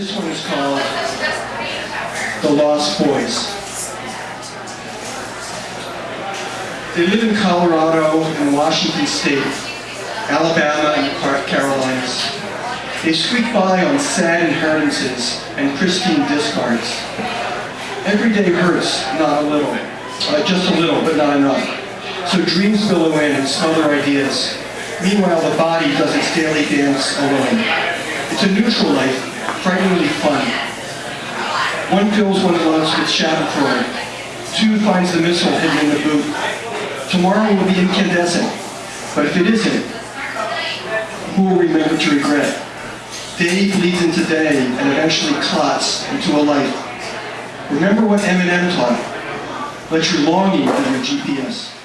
This one is called The Lost Boys. They live in Colorado and Washington State, Alabama and the Carolinas. They squeak by on sad inheritances and pristine discards. Every day hurts, not a little. Uh, just a little, but not enough. So dreams billow in and smell their ideas. Meanwhile, the body does its daily dance alone. It's a neutral life, frighteningly fun. One fills one's lunch with Schadenfreude. Two finds the missile hidden in the boot. Tomorrow will be incandescent, but if it isn't, who will remember to regret? Day bleeds into day and eventually clots into a life. Remember what Eminem taught. Let your longing be your GPS.